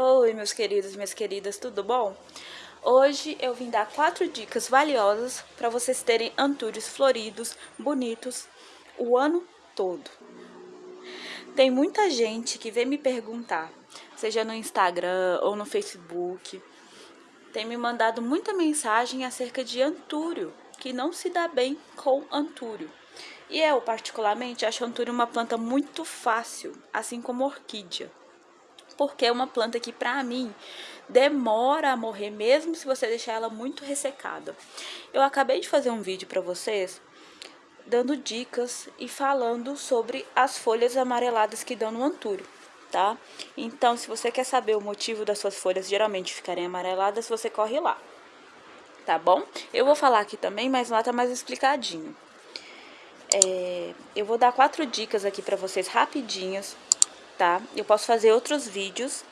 Oi, meus queridos e minhas queridas, tudo bom? Hoje eu vim dar quatro dicas valiosas para vocês terem antúrios floridos, bonitos, o ano todo. Tem muita gente que vem me perguntar, seja no Instagram ou no Facebook, tem me mandado muita mensagem acerca de antúrio, que não se dá bem com antúrio. E eu, particularmente, acho antúrio uma planta muito fácil, assim como orquídea porque é uma planta que, pra mim, demora a morrer, mesmo se você deixar ela muito ressecada. Eu acabei de fazer um vídeo pra vocês, dando dicas e falando sobre as folhas amareladas que dão no antúrio, tá? Então, se você quer saber o motivo das suas folhas geralmente ficarem amareladas, você corre lá, tá bom? Eu vou falar aqui também, mas lá tá mais explicadinho. É, eu vou dar quatro dicas aqui pra vocês rapidinhas tá? Eu posso fazer outros vídeos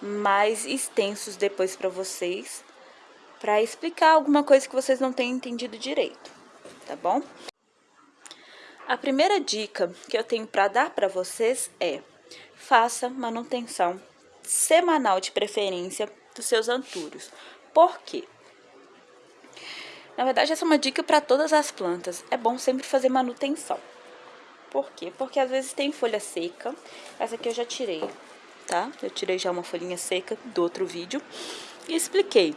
mais extensos depois para vocês, para explicar alguma coisa que vocês não tenham entendido direito, tá bom? A primeira dica que eu tenho para dar para vocês é: faça manutenção semanal de preferência dos seus antúrios. Por quê? Na verdade, essa é uma dica para todas as plantas. É bom sempre fazer manutenção. Por quê? Porque às vezes tem folha seca. Essa aqui eu já tirei, tá? Eu tirei já uma folhinha seca do outro vídeo. E expliquei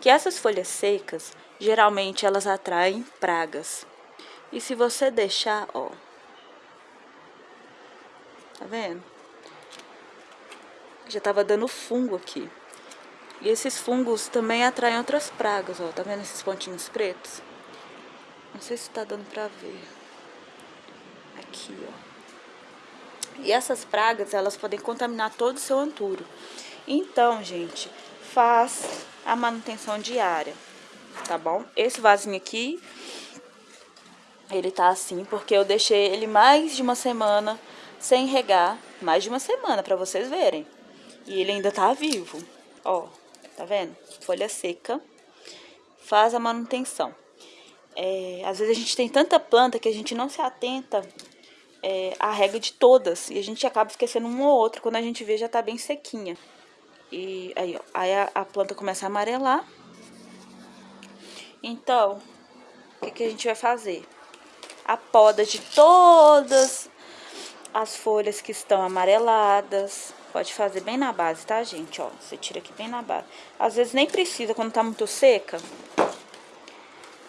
que essas folhas secas, geralmente elas atraem pragas. E se você deixar, ó... Tá vendo? Já tava dando fungo aqui. E esses fungos também atraem outras pragas, ó. Tá vendo esses pontinhos pretos? Não sei se tá dando pra ver aqui, ó. E essas pragas, elas podem contaminar todo o seu anturo. Então, gente, faz a manutenção diária, tá bom? Esse vasinho aqui, ele tá assim porque eu deixei ele mais de uma semana sem regar. Mais de uma semana, pra vocês verem. E ele ainda tá vivo, ó. Tá vendo? Folha seca. Faz a manutenção. É, às vezes a gente tem tanta planta que a gente não se atenta é, a regra de todas. E a gente acaba esquecendo uma ou outra. Quando a gente vê, já tá bem sequinha. E aí, ó. Aí a, a planta começa a amarelar. Então, o que, que a gente vai fazer? A poda de todas as folhas que estão amareladas. Pode fazer bem na base, tá, gente? Ó, você tira aqui bem na base. Às vezes nem precisa, quando tá muito seca,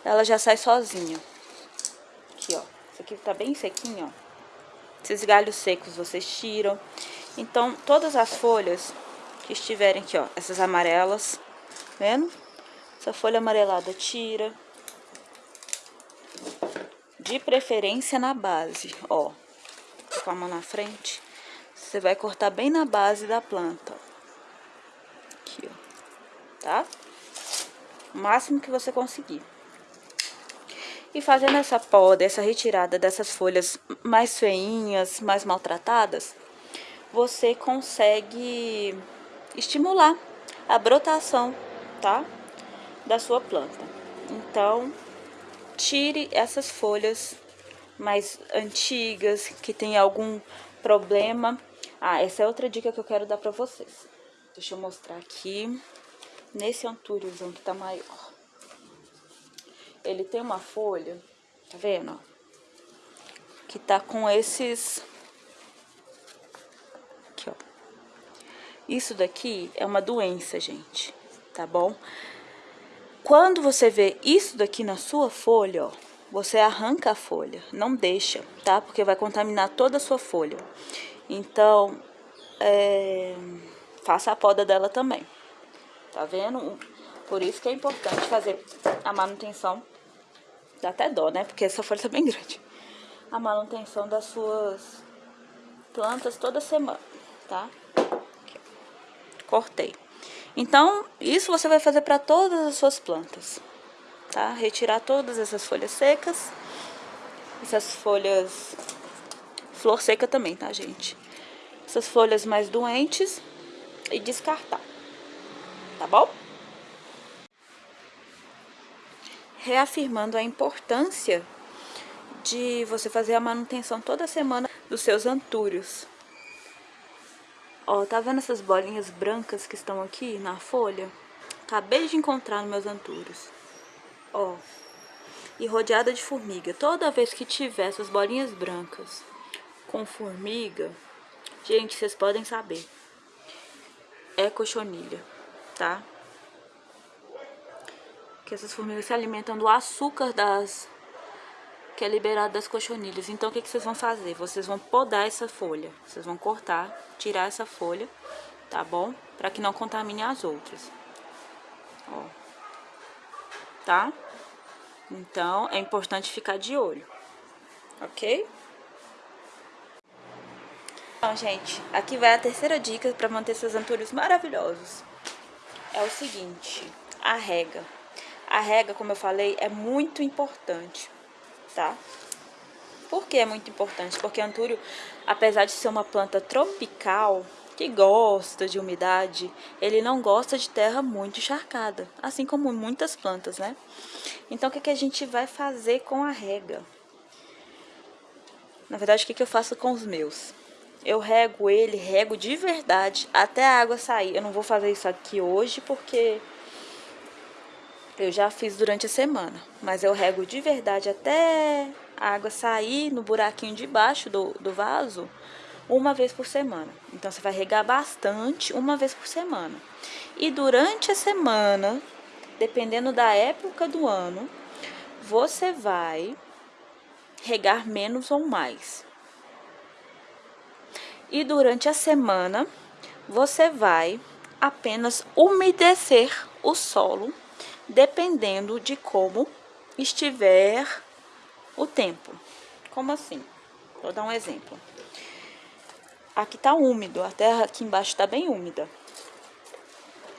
ela já sai sozinha. Aqui, ó. Isso aqui tá bem sequinho, ó. Esses galhos secos vocês tiram. Então, todas as folhas que estiverem aqui, ó, essas amarelas, vendo? Essa folha amarelada tira. De preferência na base, ó. Com a mão na frente. Você vai cortar bem na base da planta. Aqui, ó. Tá? O máximo que você conseguir. E fazendo essa poda, essa retirada dessas folhas mais feinhas, mais maltratadas, você consegue estimular a brotação, tá? Da sua planta. Então, tire essas folhas mais antigas, que tem algum problema. Ah, essa é outra dica que eu quero dar pra vocês. Deixa eu mostrar aqui, nesse antúriozão que tá maior ele tem uma folha, tá vendo? Que tá com esses... Aqui, ó. Isso daqui é uma doença, gente, tá bom? Quando você vê isso daqui na sua folha, ó, você arranca a folha, não deixa, tá? Porque vai contaminar toda a sua folha. Então, é, faça a poda dela também, tá vendo? Por isso que é importante fazer a manutenção Dá até dó, né? Porque essa folha tá bem grande. A manutenção das suas plantas toda semana, tá? Cortei. Então, isso você vai fazer para todas as suas plantas, tá? Retirar todas essas folhas secas. Essas folhas... Flor seca também, tá, gente? Essas folhas mais doentes e descartar, tá bom? Reafirmando a importância de você fazer a manutenção toda semana dos seus antúrios. Ó, tá vendo essas bolinhas brancas que estão aqui na folha? Acabei de encontrar nos meus antúrios. Ó, e rodeada de formiga. Toda vez que tiver essas bolinhas brancas com formiga, gente, vocês podem saber, é cochonilha, tá? Que essas formigas se alimentam do açúcar das que é liberado das cochonilhas. Então, o que, que vocês vão fazer? Vocês vão podar essa folha. Vocês vão cortar, tirar essa folha, tá bom? Pra que não contamine as outras. Ó. Tá? Então, é importante ficar de olho. Ok? Então, gente, aqui vai a terceira dica para manter seus antúrios maravilhosos. É o seguinte, a rega. A rega, como eu falei, é muito importante tá? Por que é muito importante? Porque antúrio, apesar de ser uma planta tropical, que gosta de umidade, ele não gosta de terra muito encharcada, assim como muitas plantas, né? Então, o que, que a gente vai fazer com a rega? Na verdade, o que, que eu faço com os meus? Eu rego ele, rego de verdade, até a água sair. Eu não vou fazer isso aqui hoje, porque eu já fiz durante a semana, mas eu rego de verdade até a água sair no buraquinho de baixo do, do vaso uma vez por semana. Então, você vai regar bastante uma vez por semana. E durante a semana, dependendo da época do ano, você vai regar menos ou mais. E durante a semana, você vai apenas umedecer o solo dependendo de como estiver o tempo. Como assim? Vou dar um exemplo. Aqui tá úmido, a terra aqui embaixo tá bem úmida.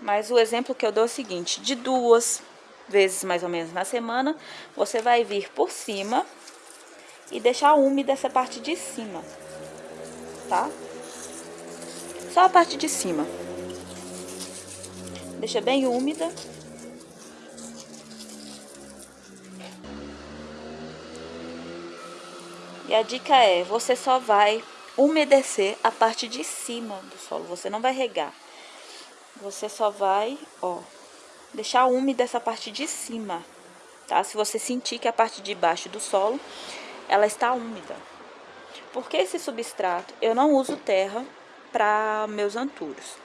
Mas o exemplo que eu dou é o seguinte, de duas vezes mais ou menos na semana, você vai vir por cima e deixar úmida essa parte de cima, tá? Só a parte de cima. Deixa bem úmida E a dica é, você só vai umedecer a parte de cima do solo, você não vai regar. Você só vai, ó, deixar úmida essa parte de cima, tá? Se você sentir que a parte de baixo do solo, ela está úmida. Porque esse substrato, eu não uso terra para meus antúrios.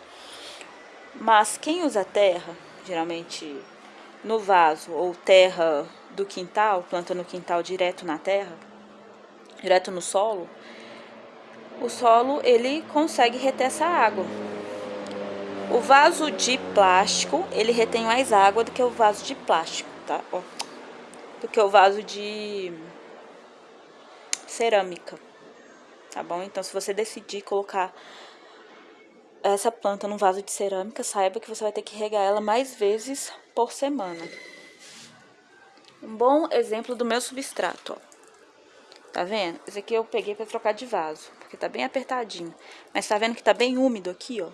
Mas quem usa terra, geralmente no vaso ou terra do quintal, planta no quintal direto na terra, direto no solo, o solo ele consegue reter essa água. O vaso de plástico, ele retém mais água do que o vaso de plástico, tá? Ó, do que o vaso de cerâmica, tá bom? Então, se você decidir colocar essa planta num vaso de cerâmica, saiba que você vai ter que regar ela mais vezes por semana. Um bom exemplo do meu substrato, ó. Tá vendo? Esse aqui eu peguei pra trocar de vaso, porque tá bem apertadinho. Mas tá vendo que tá bem úmido aqui, ó.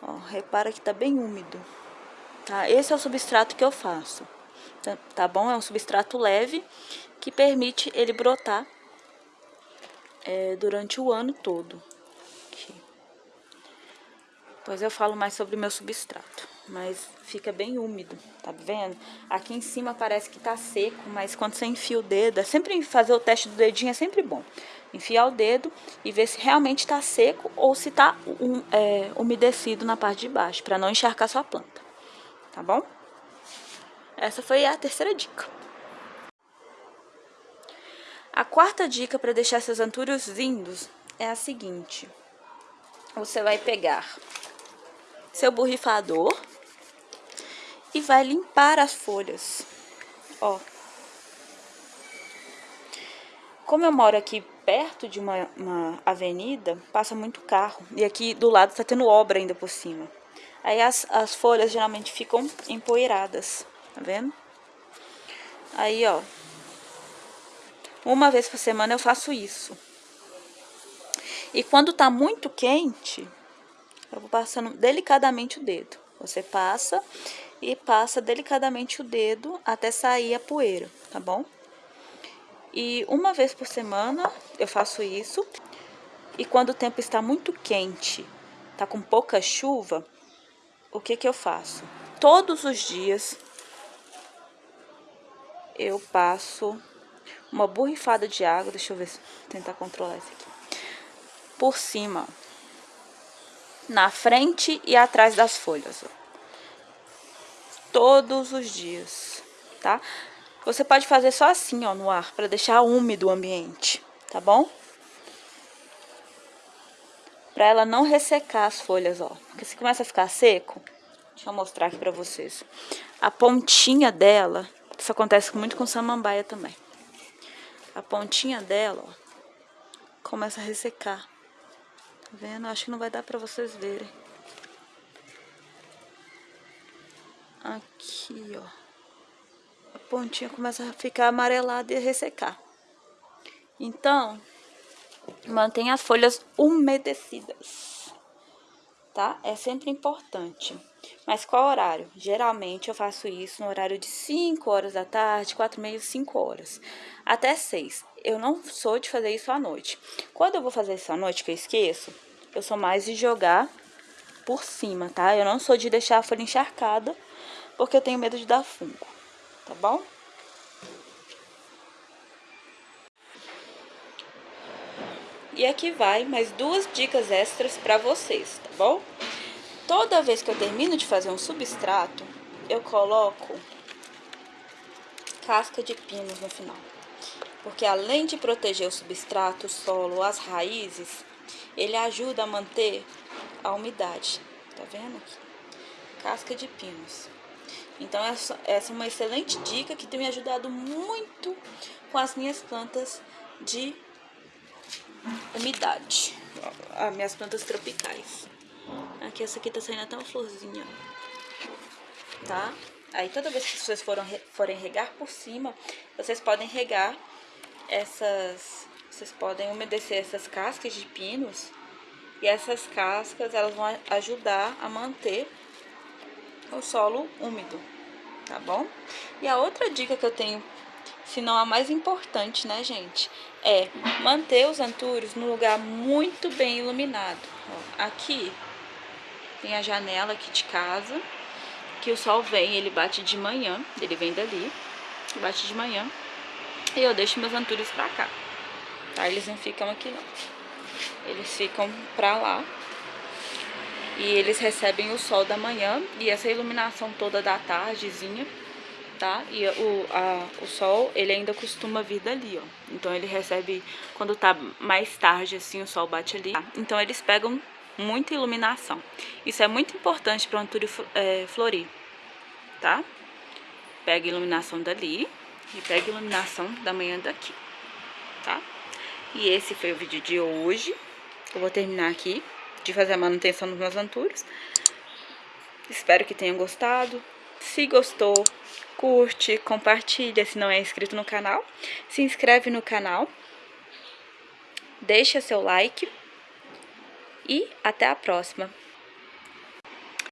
Ó, repara que tá bem úmido. Tá? Esse é o substrato que eu faço. Tá, tá bom? É um substrato leve que permite ele brotar é, durante o ano todo. Aqui. Depois eu falo mais sobre o meu substrato mas fica bem úmido, tá vendo? Aqui em cima parece que tá seco, mas quando você enfia o dedo, é sempre fazer o teste do dedinho é sempre bom. Enfiar o dedo e ver se realmente tá seco ou se tá um, é, umedecido na parte de baixo, para não encharcar sua planta, tá bom? Essa foi a terceira dica. A quarta dica para deixar seus antúrios lindos é a seguinte. Você vai pegar seu borrifador e vai limpar as folhas. Ó. Como eu moro aqui perto de uma, uma avenida, passa muito carro. E aqui do lado tá tendo obra ainda por cima. Aí as, as folhas geralmente ficam empoeiradas, tá vendo? Aí, ó. Uma vez por semana eu faço isso. E quando tá muito quente, eu vou passando delicadamente o dedo. Você passa e passa delicadamente o dedo até sair a poeira, tá bom? E uma vez por semana eu faço isso. e quando o tempo está muito quente, tá com pouca chuva, o que que eu faço? Todos os dias eu passo uma borrifada de água, deixa eu ver, tentar controlar isso aqui, por cima, na frente e atrás das folhas, ó. Todos os dias, tá? Você pode fazer só assim, ó, no ar, para deixar úmido o ambiente, tá bom? Pra ela não ressecar as folhas, ó, porque se começa a ficar seco, deixa eu mostrar aqui pra vocês, a pontinha dela, isso acontece muito com samambaia também, a pontinha dela, ó, começa a ressecar. Tá vendo? Acho que não vai dar pra vocês verem. Aqui, ó. A pontinha começa a ficar amarelada e ressecar. Então, mantenha as folhas umedecidas, tá? É sempre importante. Mas qual horário? Geralmente eu faço isso no horário de 5 horas da tarde, 4 e meia, 5 horas, até 6. Eu não sou de fazer isso à noite. Quando eu vou fazer isso à noite, que eu esqueço, eu sou mais de jogar por cima, tá? Eu não sou de deixar a folha encharcada, porque eu tenho medo de dar fungo, tá bom? E aqui vai mais duas dicas extras para vocês, tá bom? Toda vez que eu termino de fazer um substrato, eu coloco casca de pinos no final. Porque além de proteger o substrato, o solo, as raízes, ele ajuda a manter a umidade. Tá vendo aqui? Casca de pinos. Então, essa, essa é uma excelente dica que tem me ajudado muito com as minhas plantas de umidade. As minhas plantas tropicais. Aqui, essa aqui tá saindo até uma florzinha, tá? Aí, toda vez que vocês foram, forem regar por cima, vocês podem regar essas... Vocês podem umedecer essas cascas de pinos. E essas cascas, elas vão ajudar a manter o solo úmido, tá bom? E a outra dica que eu tenho, se não a mais importante, né, gente? É manter os antúrios no lugar muito bem iluminado. Ó, aqui tem a janela aqui de casa, que o sol vem, ele bate de manhã, ele vem dali, bate de manhã, e eu deixo meus antúrios pra cá, tá? Eles não ficam aqui não, eles ficam pra lá, e eles recebem o sol da manhã e essa iluminação toda da tardezinha, tá? E o, a, o sol, ele ainda costuma vir dali, ó. Então ele recebe, quando tá mais tarde assim, o sol bate ali. Então eles pegam muita iluminação. Isso é muito importante para o antúrio é, florir, tá? Pega iluminação dali e pega iluminação da manhã daqui, tá? E esse foi o vídeo de hoje. Eu vou terminar aqui de fazer a manutenção dos meus antúrios. Espero que tenham gostado. Se gostou, curte, compartilha se não é inscrito no canal. Se inscreve no canal. Deixa seu like e até a próxima!